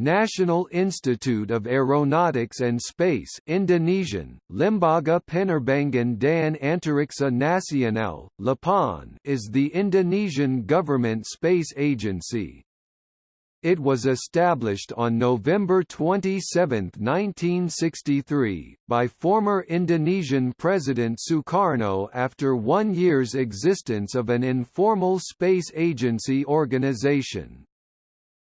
National Institute of Aeronautics and Space Indonesian, Lembaga Penerbangan dan Antariksa Nasional, LAPAN is the Indonesian government space agency. It was established on November 27, 1963, by former Indonesian President Sukarno after one year's existence of an informal space agency organization.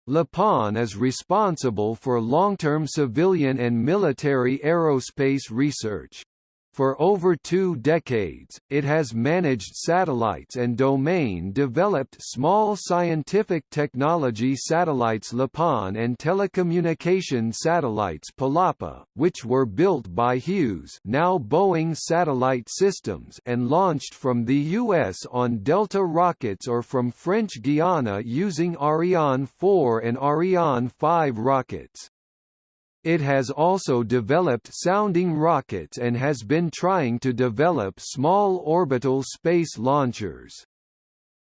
LAPAN is responsible for long-term civilian and military aerospace research. For over two decades, it has managed satellites and domain-developed small scientific technology satellites LAPAN and telecommunication satellites Palapa, which were built by Hughes now Boeing Satellite Systems and launched from the U.S. on Delta rockets or from French Guiana using Ariane 4 and Ariane 5 rockets. It has also developed sounding rockets and has been trying to develop small orbital space launchers.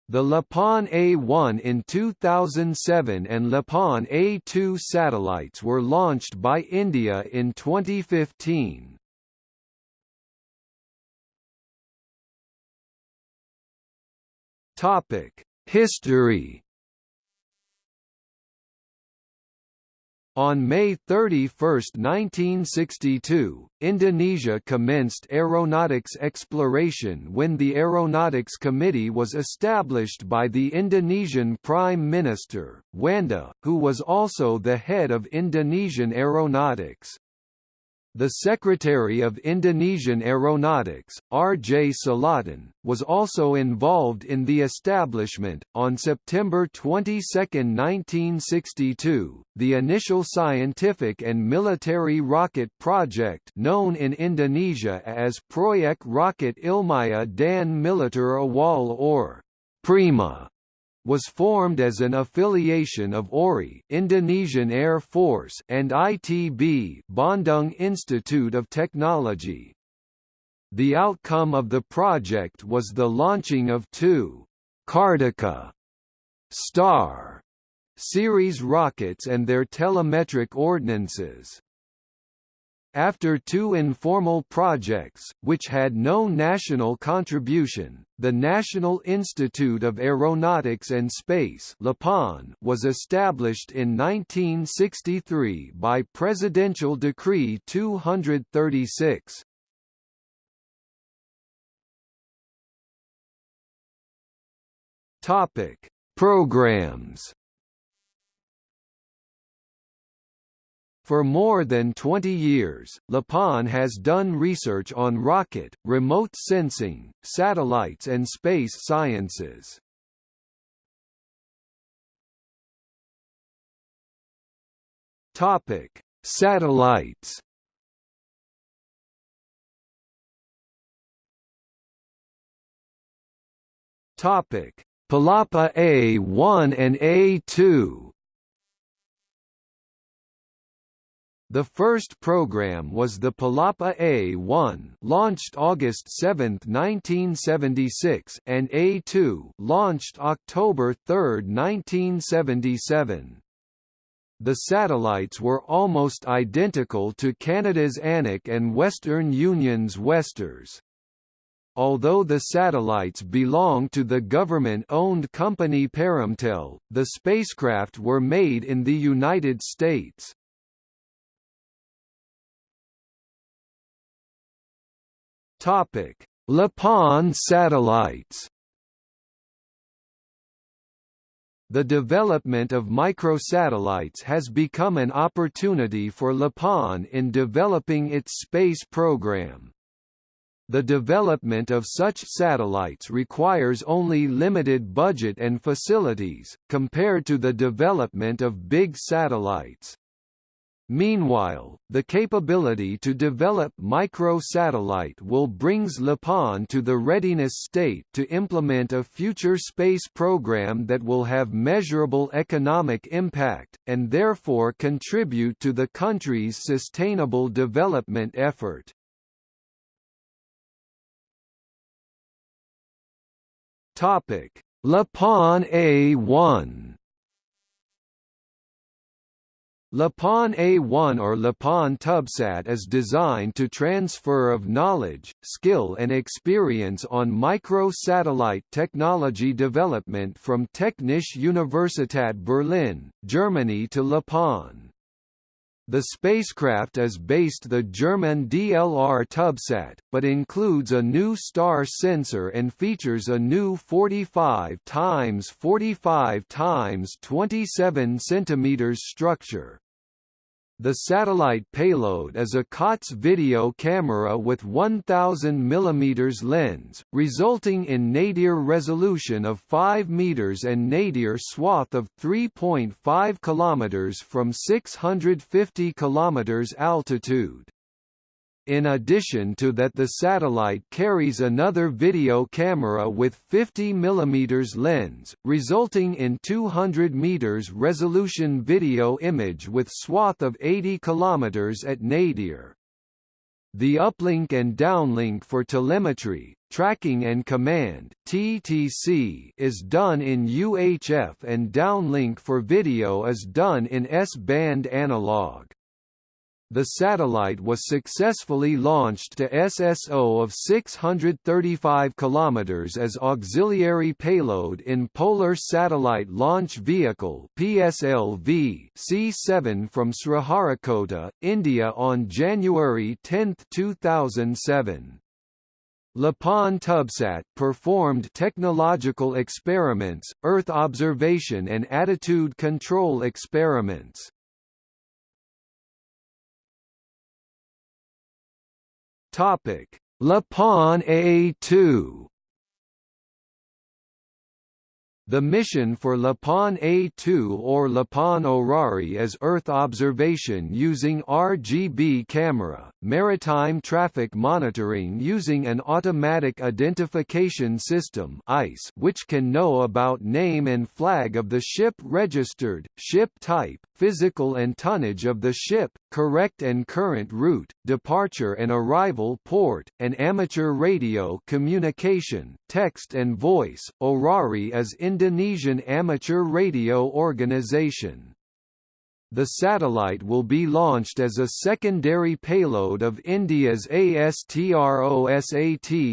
The LAPAN A1 in 2007 and LAPAN A2 satellites were launched by India in 2015. Topic: History On May 31, 1962, Indonesia commenced aeronautics exploration when the Aeronautics Committee was established by the Indonesian Prime Minister, Djuanda, who was also the head of Indonesian aeronautics. The Secretary of Indonesian Aeronautics, R. J. Salatun, was also involved in the establishment. On September 22, 1962, the initial scientific and military rocket project known in Indonesia as Proyek Rocket Ilmiah dan Militer Awal or PRIMA was formed as an affiliation of AURI Indonesian Air Force and ITB Bandung Institute of Technology. The outcome of the project was the launching of two Kartika Star series rockets and their telemetric ordnances. After two informal projects, which had no national contribution, the National Institute of Aeronautics and Space was established in 1963 by Presidential Decree 236. Programs For more than 20 years, LAPAN has done research on rocket, remote sensing, satellites and space sciences. Topic: Satellites. Topic: Palapa A1 and A2. The first program was the Palapa A-1 launched August 7, 1976 and A-2 launched October 3, 1977. The satellites were almost identical to Canada's Anik and Western Union's Westar. Although the satellites belong to the government-owned company Perumtel, the spacecraft were made in the United States. Topic: LAPAN satellites. The development of microsatellites has become an opportunity for LAPAN in developing its space program. The development of such satellites requires only limited budget and facilities, compared to the development of big satellites. Meanwhile, the capability to develop micro-satellite will brings LAPAN to the readiness state to implement a future space program that will have measurable economic impact, and therefore contribute to the country's sustainable development effort. LAPAN A1 LAPAN A1 or LAPAN TubSat is designed to transfer of knowledge, skill and experience on micro-satellite technology development from Technische Universität Berlin, Germany to LAPAN. The spacecraft is based the German DLR TubSat, but includes a new star sensor and features a new 45 x 45 x 27 cm structure. The satellite payload is a COTS video camera with 1000 mm lens, resulting in nadir resolution of 5 meters and nadir swath of 3.5 km from 650 km altitude. In addition to that the satellite carries another video camera with 50 mm lens, resulting in 200 meters resolution video image with swath of 80 km at nadir. The uplink and downlink for telemetry, tracking and command (TTC) is done in UHF and downlink for video is done in S-band analog. The satellite was successfully launched to SSO of 635 km as auxiliary payload in Polar Satellite Launch Vehicle PSLV C7 from Sriharikota, India on January 10, 2007. LAPAN TubSat performed technological experiments, Earth observation and attitude control experiments. Topic: LAPAN A2 The mission for LAPAN A2 or LAPAN Orari is Earth observation using RGB camera, maritime traffic monitoring using an automatic identification system AIS which can know about name and flag of the ship registered, ship type, physical and tonnage of the ship, correct and current route, departure and arrival port, and amateur radio communication, text and voice. Orari is Indonesian amateur radio organization. The satellite will be launched as a secondary payload of India's ASTROSAT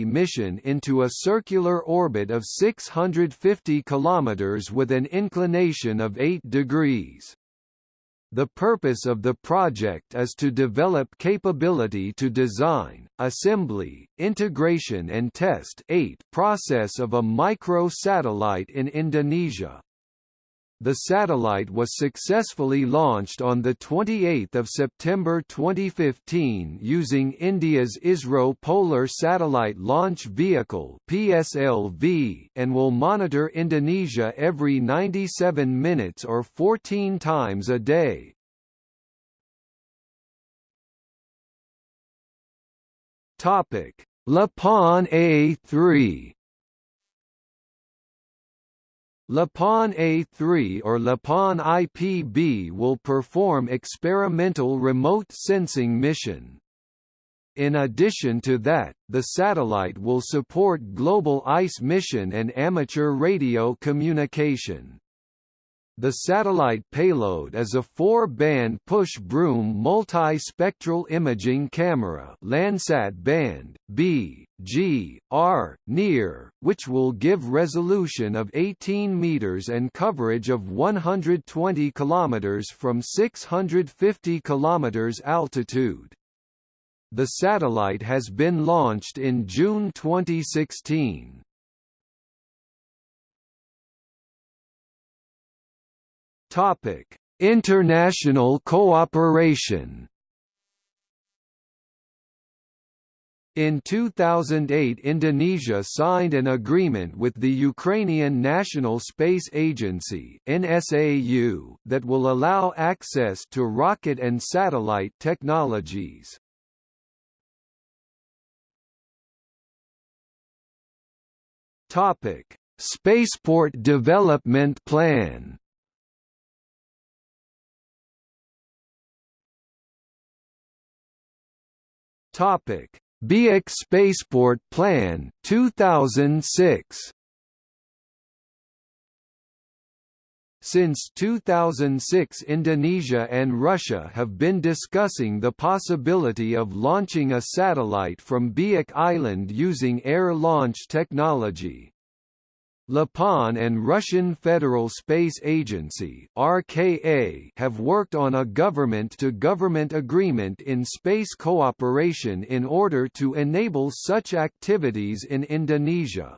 mission into a circular orbit of 650 km with an inclination of 8 degrees. The purpose of the project is to develop capability to design, assembly, integration and test 8 process of a micro-satellite in Indonesia. The satellite was successfully launched on 28 September 2015 using India's ISRO Polar Satellite Launch Vehicle PSLV and will monitor Indonesia every 97 minutes or 14 times a day. LAPAN A3 LAPAN A3 or LAPAN IPB will perform experimental remote sensing mission. In addition to that, the satellite will support global AIS mission and amateur radio communication. The satellite payload is a four-band push-broom multi-spectral imaging camera Landsat band, B, G, R, near, which will give resolution of 18 meters and coverage of 120 kilometers from 650 kilometers altitude. The satellite has been launched in June 2016. Topic: International cooperation. In 2008 Indonesia signed an agreement with the Ukrainian National Space Agency NSAU that will allow access to rocket and satellite technologies. Topic: Spaceport Development Plan Topic: Biak Spaceport Plan 2006. Since 2006 Indonesia and Russia have been discussing the possibility of launching a satellite from Biak Island using air launch technology. LAPAN and Russian Federal Space Agency (RKA) have worked on a government-to-government -government agreement in space cooperation in order to enable such activities in Indonesia.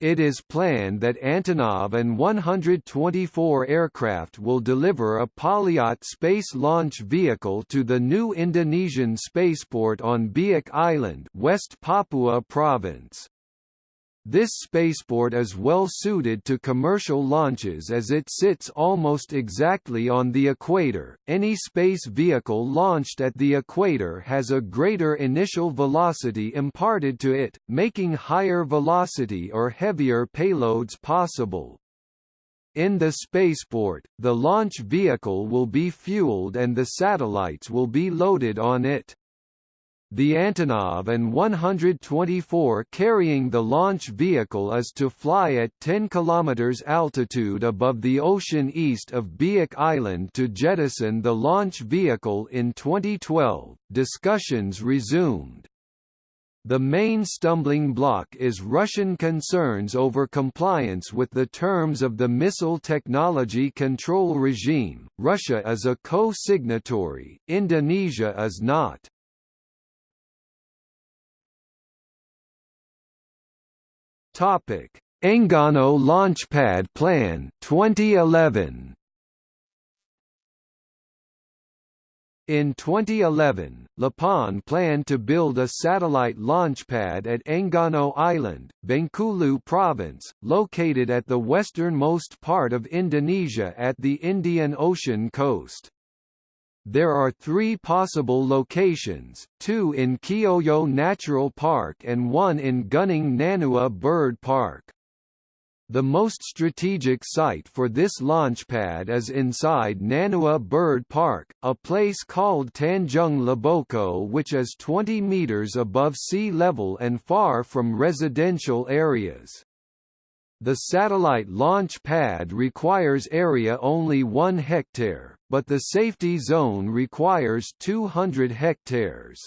It is planned that Antonov An-124 aircraft will deliver a Polyot space launch vehicle to the new Indonesian spaceport on Biak Island, West Papua Province. This spaceport is well suited to commercial launches as it sits almost exactly on the equator. Any space vehicle launched at the equator has a greater initial velocity imparted to it, making higher velocity or heavier payloads possible. In the spaceport, the launch vehicle will be fueled and the satellites will be loaded on it. The Antonov An-124 carrying the launch vehicle is to fly at 10 km altitude above the ocean east of Biak Island to jettison the launch vehicle in 2012. Discussions resumed. The main stumbling block is Russian concerns over compliance with the terms of the Missile Technology Control Regime. Russia is a co-signatory, Indonesia is not. Topic: Enggano Launchpad Plan 2011. In 2011, LAPAN planned to build a satellite launchpad at Enggano Island, Bengkulu Province, located at the westernmost part of Indonesia at the Indian Ocean coast. There are three possible locations, two in Kioyo Natural Park and one in Gunung Nanua Bird Park. The most strategic site for this launchpad is inside Nanua Bird Park, a place called Tanjung Laboko which is 20 meters above sea level and far from residential areas. The satellite launch pad requires area only 1 hectare, but the safety zone requires 200 hectares.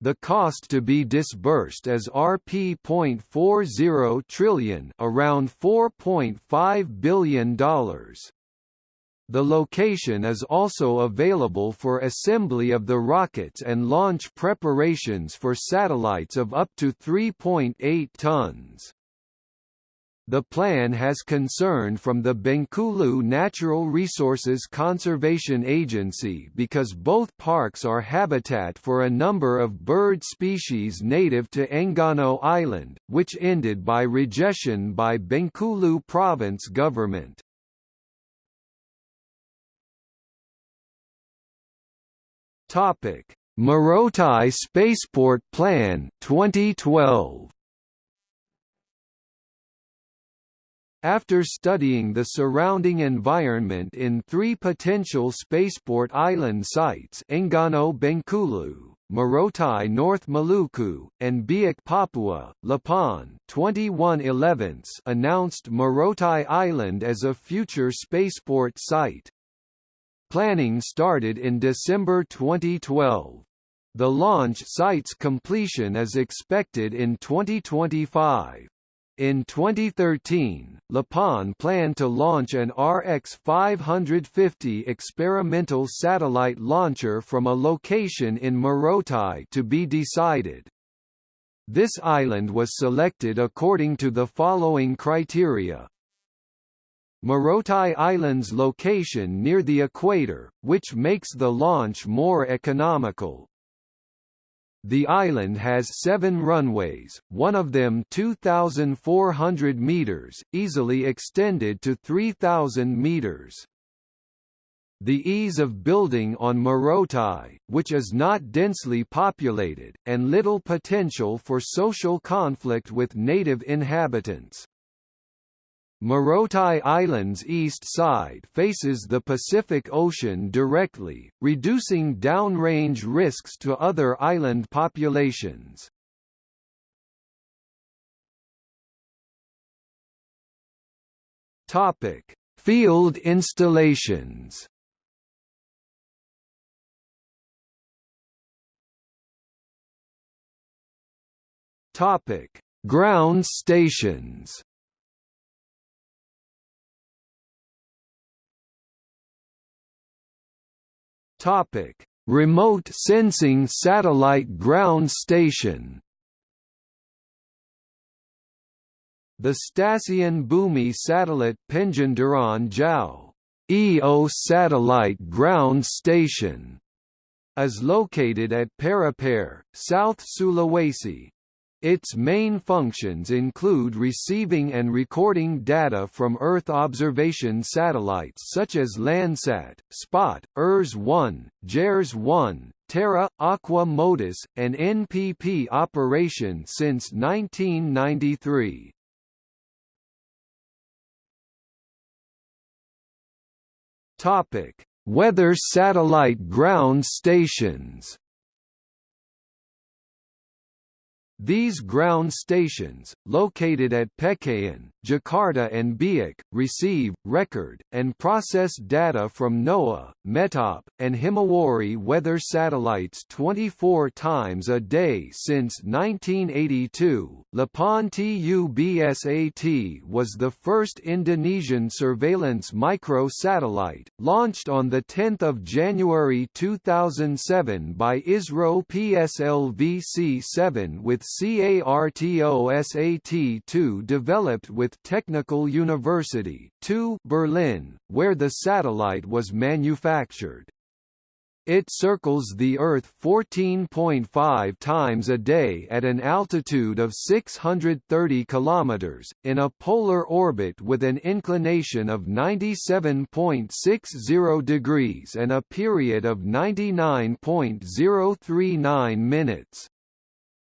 The cost to be disbursed is Rp.40 trillion, around $4.5 billion. The location is also available for assembly of the rockets and launch preparations for satellites of up to 3.8 tons. The plan has concern from the Bengkulu Natural Resources Conservation Agency because both parks are habitat for a number of bird species native to Enggano Island, which ended by rejection by Bengkulu province government. Topic: Morotai Spaceport Plan 2012 After studying the surrounding environment in three potential spaceport island sites Enggano Bengkulu, Morotai North Maluku, and Biak Papua, Lapan 21 announced Morotai Island as a future spaceport site. Planning started in December 2012. The launch site's completion is expected in 2025. In 2013, LAPAN planned to launch an RX-550 experimental satellite launcher from a location in Morotai to be decided. This island was selected according to the following criteria. Morotai Island's location near the equator, which makes the launch more economical. The island has seven runways, one of them 2,400 meters, easily extended to 3,000 meters. The ease of building on Morotai, which is not densely populated, and little potential for social conflict with native inhabitants. Morotai Island's east side faces the Pacific Ocean directly, reducing downrange risks to other island populations. Topic: Field installations Topic: Ground stations. Topic: Remote sensing satellite ground station. The Stasiun Bumi satellite Penginderaan Jauh EO satellite ground station is located at Parepare, South Sulawesi, its main functions include receiving and recording data from Earth observation satellites such as Landsat, Spot, ERS-1, JERS-1, Terra, Aqua MODIS, and NPP operation since 1993. Topic: Weather satellite ground stations. These ground stations, located at Pekayon, Jakarta and Biak, receive, record, and process data from NOAA, METOP, and Himawari weather satellites 24 times a day since 1982. Lapan TUBSAT was the first Indonesian surveillance micro-satellite, launched on 10 January 2007 by ISRO PSLV-C7 with CARTOSAT-2 developed with Technical University 2 Berlin, where the satellite was manufactured. It circles the Earth 14.5 times a day at an altitude of 630 km, in a polar orbit with an inclination of 97.60 degrees and a period of 99.039 minutes.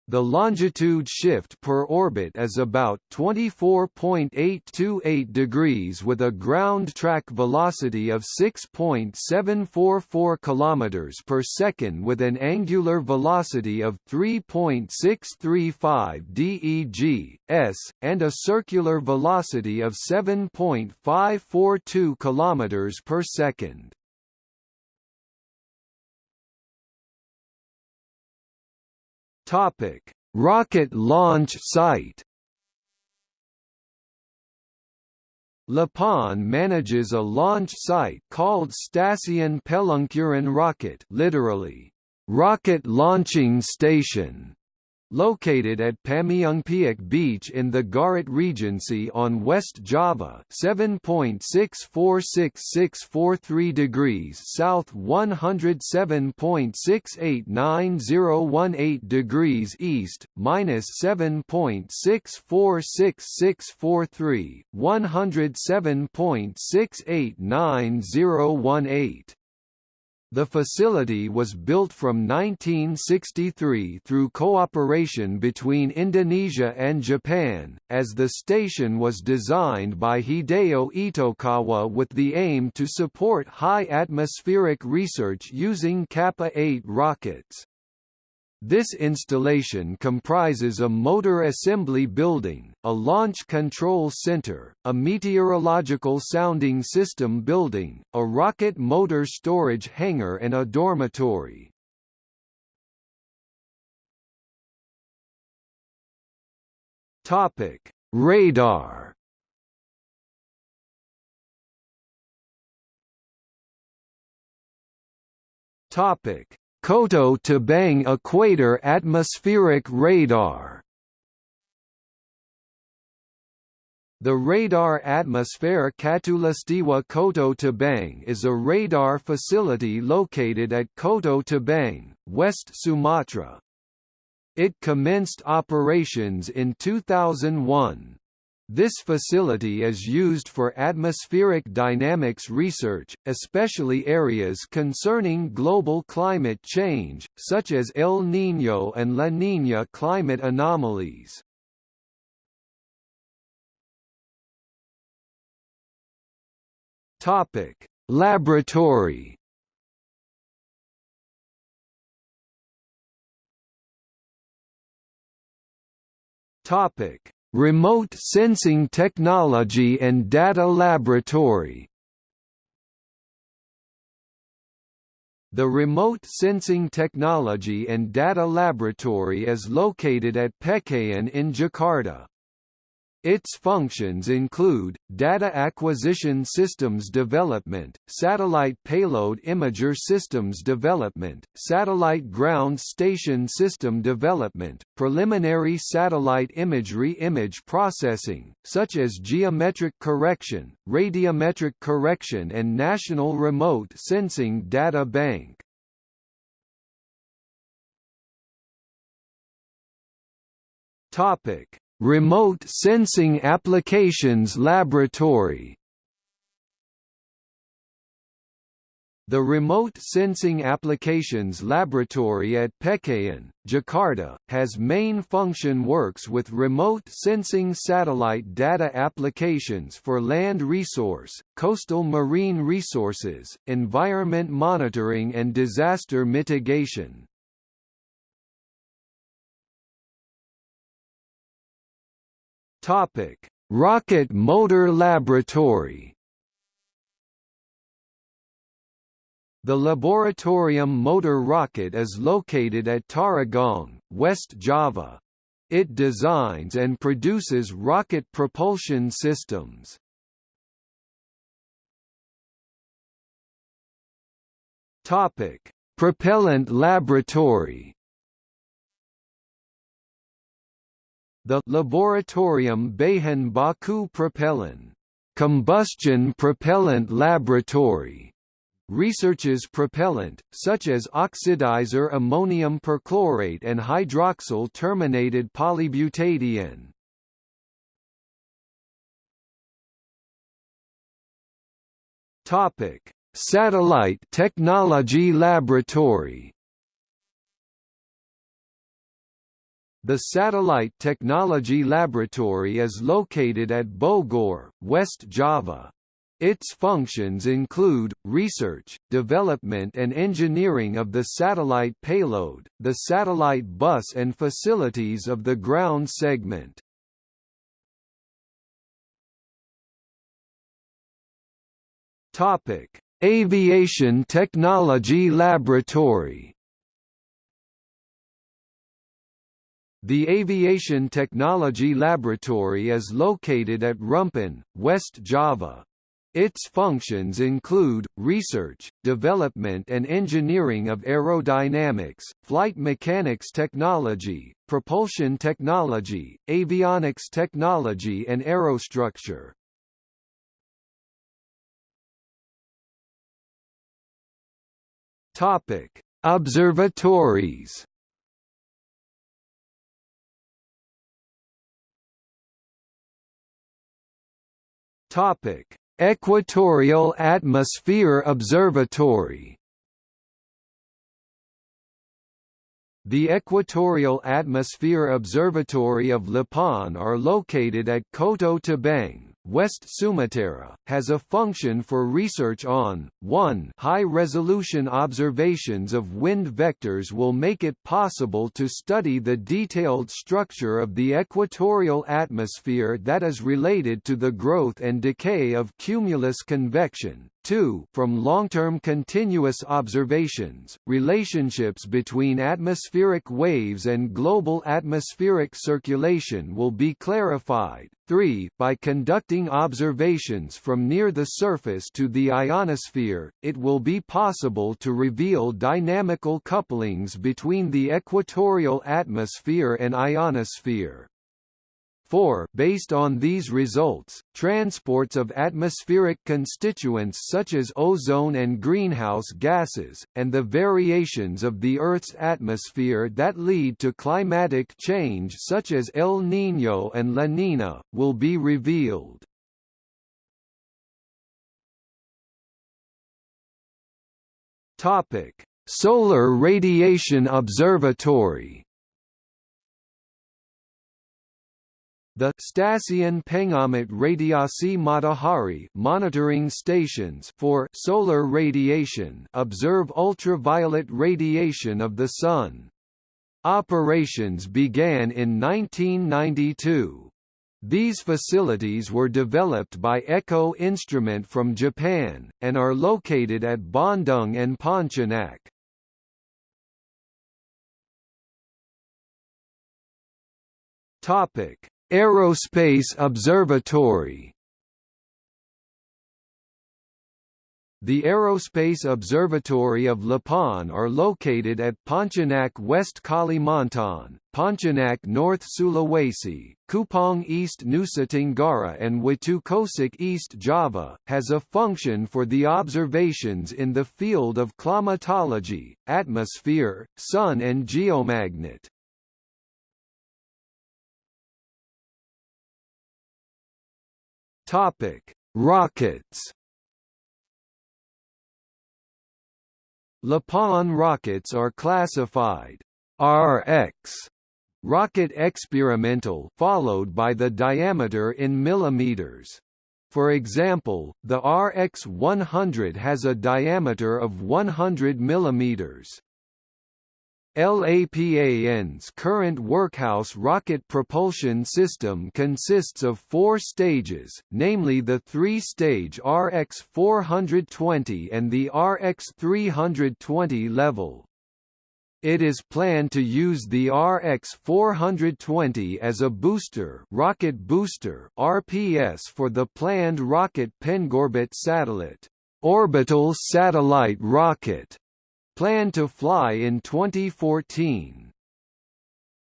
The longitude shift per orbit is about 24.828 degrees with a ground track velocity of 6.744 km per second with an angular velocity of 3.635 deg, s, and a circular velocity of 7.542 km per second. Topic: Rocket launch site. Lapan manages a launch site called Stasiun Peluncuran Rocket, literally rocket launching station, Located at Pameungpeuk Beach in the Garut Regency on West Java 7.646643 degrees south 107.689018 degrees east, minus 7.646643, 107.689018. The facility was built from 1963 through cooperation between Indonesia and Japan, as the station was designed by Hideo Itokawa with the aim to support high atmospheric research using Kappa-8 rockets. This installation comprises a motor assembly building, a launch control center, a meteorological sounding system building, a rocket motor storage hangar and a dormitory. Topic: Radar. Topic: Koto Tabang Equator Atmospheric Radar The Radar Atmosphere Katulistiwa Koto Tabang is a radar facility located at Koto Tabang, West Sumatra. It commenced operations in 2001. This facility is used for atmospheric dynamics research, especially areas concerning global climate change, such as El Niño and La Niña climate anomalies. Topic: Laboratory. Topic: Remote Sensing Technology and Data Laboratory The Remote Sensing Technology and Data Laboratory is located at Pekayon in Jakarta. Its functions include, data acquisition systems development, satellite payload imager systems development, satellite ground station system development, preliminary satellite imagery image processing, such as geometric correction, radiometric correction and National Remote Sensing Data Bank. Topic Remote Sensing Applications Laboratory The Remote Sensing Applications Laboratory at Pekayon, Jakarta, has main function works with remote sensing satellite data applications for land resource, coastal marine resources, environment monitoring and disaster mitigation. Topic: Rocket Motor Laboratory. The Laboratorium Motor Rocket is located at Tarogong, West Java. It designs and produces rocket propulsion systems. Topic: Propellant Laboratory. The Laboratorium Bahan Baku Propellant combustion propellant laboratory. Researches propellant, such as oxidizer ammonium perchlorate and hydroxyl terminated polybutadiene. Topic: Satellite Technology Laboratory The Satellite Technology Laboratory is located at Bogor, West Java. Its functions include, research, development and engineering of the satellite payload, the satellite bus and facilities of the ground segment. Aviation Technology Laboratory The Aviation Technology Laboratory is located at Rumpin, West Java. Its functions include, research, development and engineering of aerodynamics, flight mechanics technology, propulsion technology, avionics technology and aerostructure. Observatories Topic: Equatorial Atmosphere Observatory. The Equatorial Atmosphere Observatory of LAPAN are located at Koto Tabang, West Sumatra, has a function for research on, 1 high-resolution observations of wind vectors will make it possible to study the detailed structure of the equatorial atmosphere that is related to the growth and decay of cumulus convection, 2 from long-term continuous observations, relationships between atmospheric waves and global atmospheric circulation will be clarified, 3 by conducting observations from near the surface to the ionosphere, it will be possible to reveal dynamical couplings between the equatorial atmosphere and ionosphere. 4 Based on these results, transports of atmospheric constituents such as ozone and greenhouse gases, and the variations of the Earth's atmosphere that lead to climatic change such as El Niño and La Niña, will be revealed. Solar Radiation Observatory The Stasiun Pengamat Radiasi Matahari monitoring stations for solar radiation observe ultraviolet radiation of the Sun. Operations began in 1992. These facilities were developed by Echo Instrument from Japan, and are located at Bandung and Pontianak. Aerospace Observatory The Aerospace Observatory of LAPAN are located at Pontianak West Kalimantan, Pontianak North Sulawesi, Kupang East Nusa Tenggara and Watukosek East Java, has a function for the observations in the field of climatology, atmosphere, sun and geomagnet. Rockets LAPAN rockets are classified RX rocket experimental followed by the diameter in millimeters. For example, the RX-100 has a diameter of 100 millimeters. LAPAN's current workhouse rocket propulsion system consists of four stages, namely the three-stage RX-420 and the RX-320 level. It is planned to use the RX-420 as a booster, rocket booster (RPS) for the planned rocket Pengorbit satellite, orbital satellite rocket planned to fly in 2014.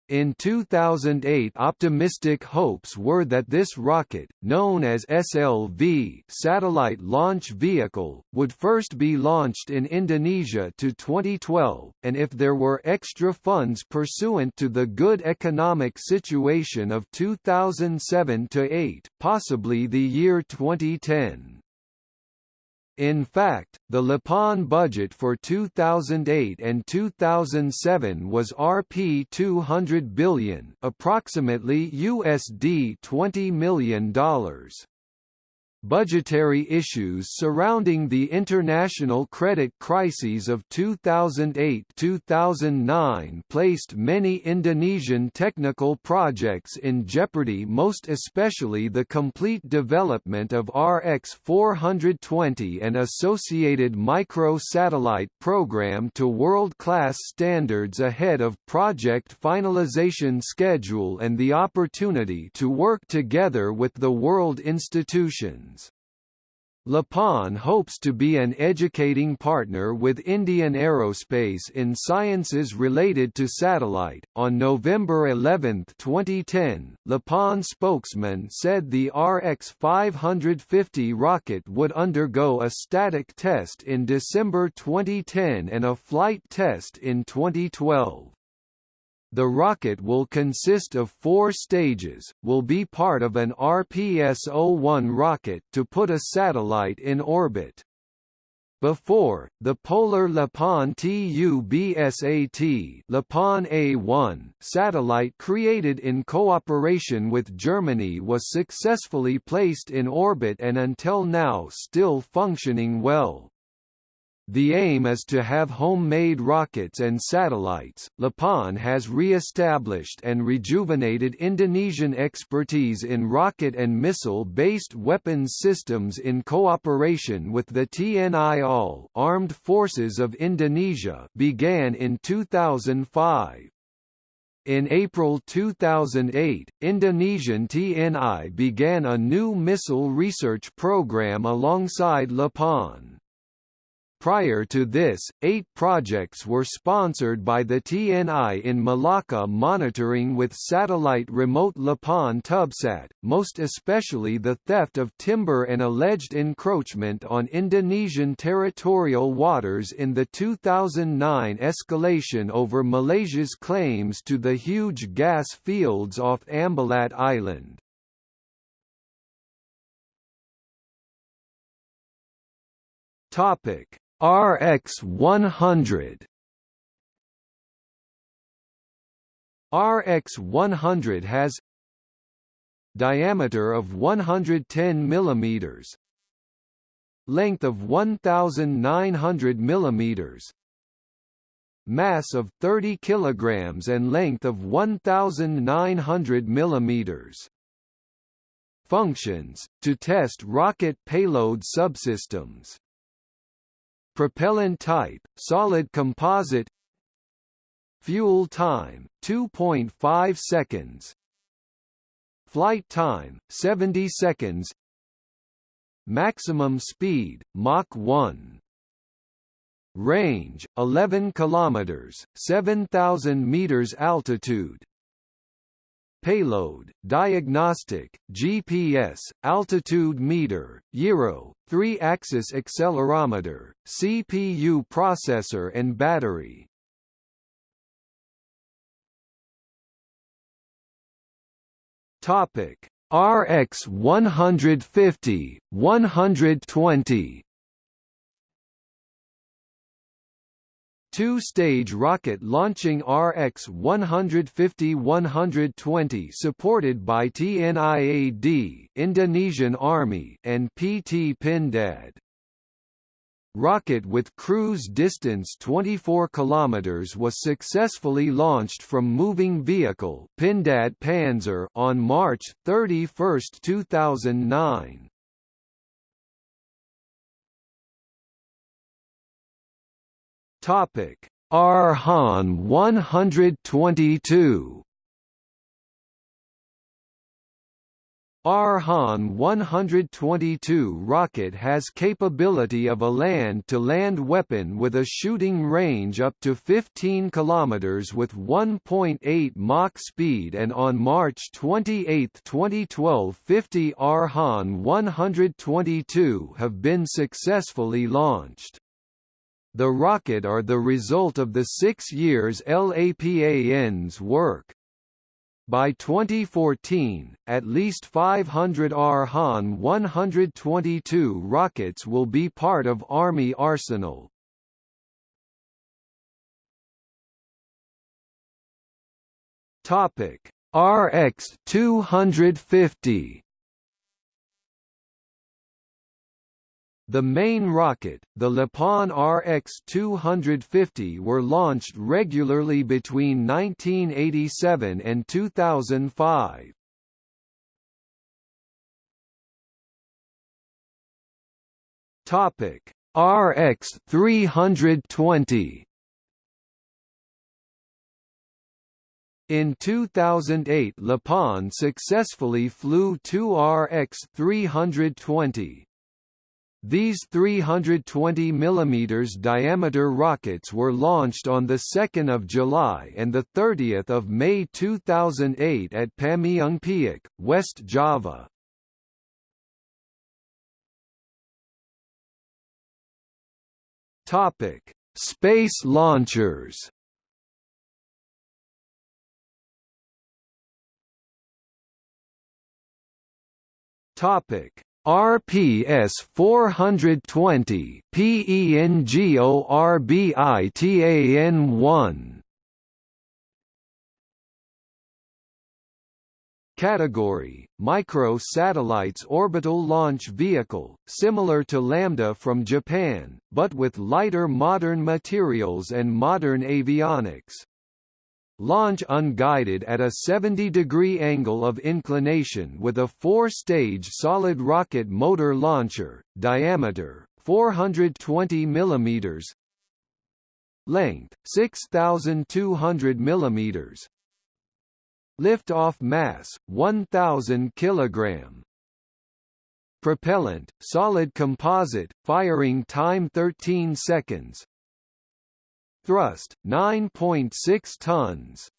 In 2008 optimistic hopes were that this rocket, known as SLV Satellite Launch Vehicle, would first be launched in Indonesia to 2012, and if there were extra funds pursuant to the good economic situation of 2007–8, possibly the year 2010. In fact, the LAPAN budget for 2008 and 2007 was Rp 200 billion, approximately USD 20 million dollars. Budgetary issues surrounding the international credit crises of 2008–2009 placed many Indonesian technical projects in jeopardy most especially the complete development of RX-420 and associated micro-satellite program to world-class standards ahead of project finalization schedule and the opportunity to work together with the world institutions. LAPAN hopes to be an educating partner with Indian Aerospace in sciences related to satellite. On November 11, 2010, LAPAN spokesman said the RX 550 rocket would undergo a static test in December 2010 and a flight test in 2012. The rocket will consist of four stages, will be part of an RPS-01 rocket to put a satellite in orbit. Before, the Polar LAPAN TUBSAT LAPAN A1 satellite created in cooperation with Germany was successfully placed in orbit and until now still functioning well. The aim is to have homemade rockets and satellites. LAPAN has re-established and rejuvenated Indonesian expertise in rocket and missile-based weapons systems in cooperation with the TNI Armed Forces of Indonesia began in 2005. In April 2008, Indonesian TNI began a new missile research program alongside LAPAN. Prior to this, eight projects were sponsored by the TNI in Malacca monitoring with satellite remote LAPAN Tubsat, most especially the theft of timber and alleged encroachment on Indonesian territorial waters in the 2009 escalation over Malaysia's claims to the huge gas fields off Ambalat Island. Topic RX 100 RX 100 has diameter of 110 mm length of 1900 mm mass of 30 kg and length of 1900 mm functions, to test rocket payload subsystems. Propellant type, solid composite Fuel time, 2.5 seconds Flight time, 70 seconds Maximum speed, Mach 1 Range, 11 kilometers, 7,000 meters altitude Payload, diagnostic, GPS, altitude meter, gyro, 3-axis accelerometer, CPU processor and battery. Topic: RX 150, 120 Two-stage rocket launching RX-150-120 supported by TNIAD Indonesian Army and PT Pindad. Rocket with cruise distance 24 km was successfully launched from moving vehicle Pindad Panzer on March 31, 2009. Topic: Arhan 122 Arhan 122 rocket has capability of a land-to-land -land weapon with a shooting range up to 15 km with 1.8 Mach speed and on March 28, 2012 50 Arhan 122 have been successfully launched. The rocket are the result of the six years LAPAN's work. By 2014, at least 500 Arhan 122 rockets will be part of Army arsenal. Topic: RX 250 The main rocket, the LAPAN RX-250 were launched regularly between 1987 and 2005. Topic: RX-320 In 2008 LAPAN successfully flew two RX-320, these 320 mm diameter rockets were launched on 2 July and 30 May 2008 at Pameungpeuk, West Java. Topic Space launchers Topic RPS 420 PENGORBITAN 1 Category Micro Satellites Orbital Launch Vehicle, similar to Lambda from Japan, but with lighter modern materials and modern avionics. Launch unguided at a 70-degree angle of inclination with a four-stage solid rocket motor launcher, diameter 420 mm, length 6,200 mm, lift-off mass 1,000 kg. Propellant, solid composite, firing time 13 seconds, Thrust 9.6 tons.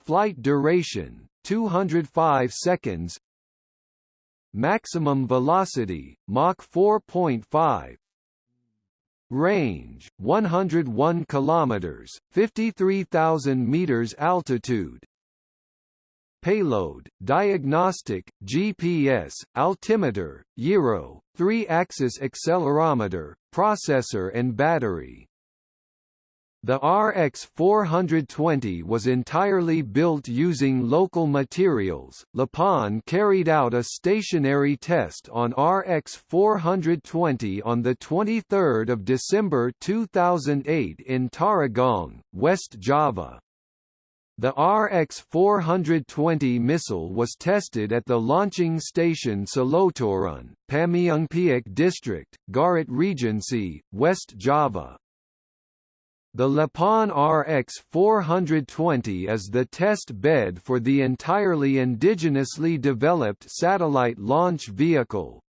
Flight duration 205 seconds. Maximum velocity Mach 4.5. Range 101 kilometers, 53,000 meters altitude. Payload, diagnostic, GPS, altimeter, gyro, 3-axis accelerometer, processor and battery. The RX-420 was entirely built using local materials. LAPAN carried out a stationary test on RX-420 on the 23rd of December 2008 in Tarogong, West Java. The RX-420 missile was tested at the launching station Cilauteureun, Pameungpeuk District, Garut Regency, West Java. The LAPAN RX-420 is the test bed for the entirely indigenously developed satellite launch vehicle,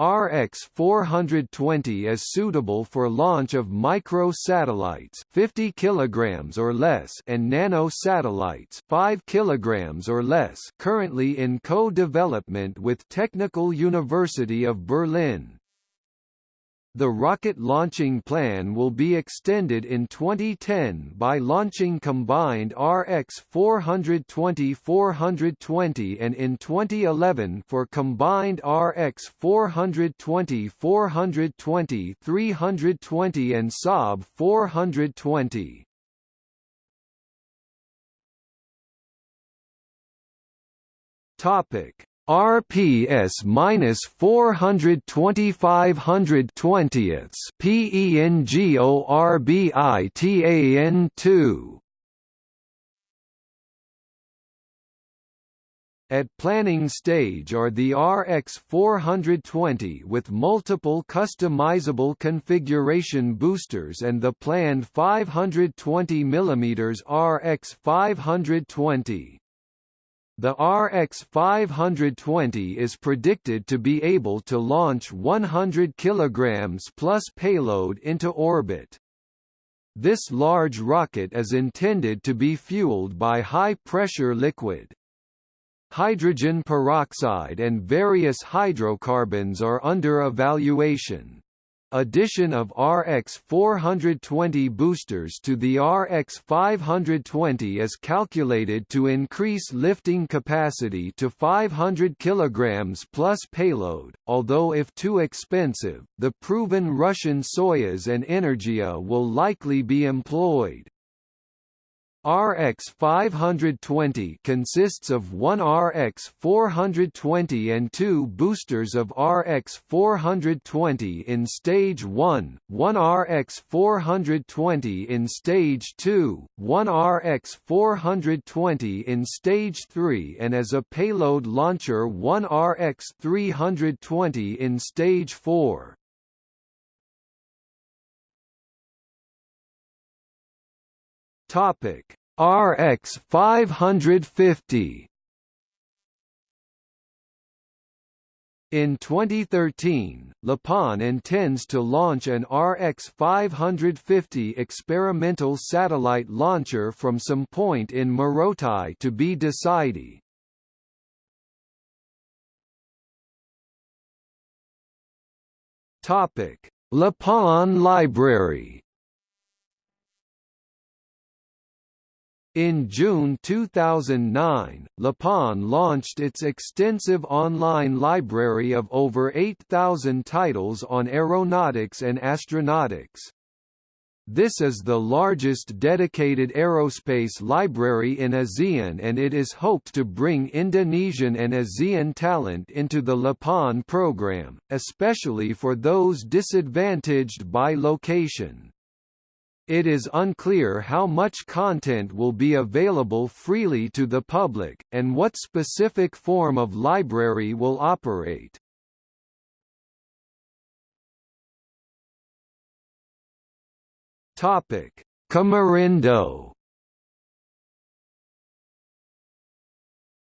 RX-420 is suitable for launch of micro-satellites 50 kg or less and nano-satellites 5 kg or less currently in co-development with Technical University of Berlin. The rocket launching plan will be extended in 2010 by launching combined RX-420-420 and in 2011 for combined RX-420-420 320 and Saab 420. Topic RPS minus 425 hundredths PENGORBITAN 2 At planning stage are the RX-420 with multiple customizable configuration boosters and the planned 520 mm RX-520. The RX 520 is predicted to be able to launch 100 kg plus payload into orbit. This large rocket is intended to be fueled by high-pressure liquid. Hydrogen peroxide and various hydrocarbons are under evaluation. Addition of RX 420 boosters to the RX 520 is calculated to increase lifting capacity to 500 kg plus payload, although if too expensive, the proven Russian Soyuz and Energia will likely be employed. RX 520 consists of one RX 420 and two boosters of RX 420 in stage 1, one RX 420 in stage 2, one RX 420 in stage 3 and as a payload launcher one RX 320 in stage 4. Topic. RX 550 In 2013, LAPAN intends to launch an RX-550 experimental satellite launcher from some point in Morotai to be decided. LAPAN Library In June 2009, LAPAN launched its extensive online library of over 8,000 titles on aeronautics and astronautics. This is the largest dedicated aerospace library in ASEAN and it is hoped to bring Indonesian and ASEAN talent into the LAPAN program, especially for those disadvantaged by location. It is unclear how much content will be available freely to the public, and what specific form of library will operate. Topic: Komurindo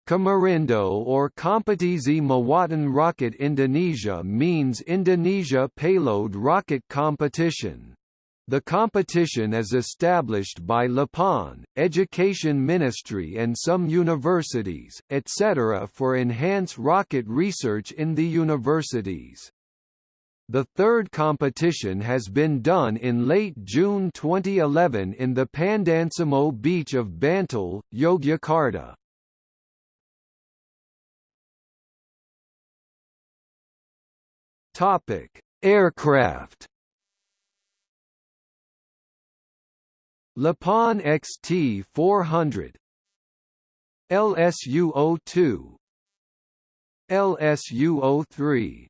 Komurindo or Kompetisi Muatan Rocket Indonesia means Indonesia Payload Rocket Competition. The competition is established by LAPAN, Education Ministry and some universities, etc. for enhance rocket research in the universities. The third competition has been done in late June 2011 in the Pandansimo beach of Bantul, Yogyakarta. Topic: Aircraft LAPAN XT 400 LSU 02 LSU 03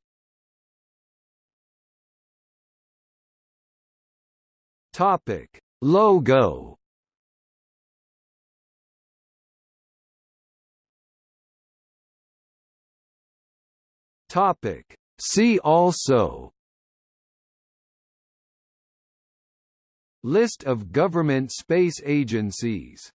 Topic. Logo. Topic. See also. List of government space agencies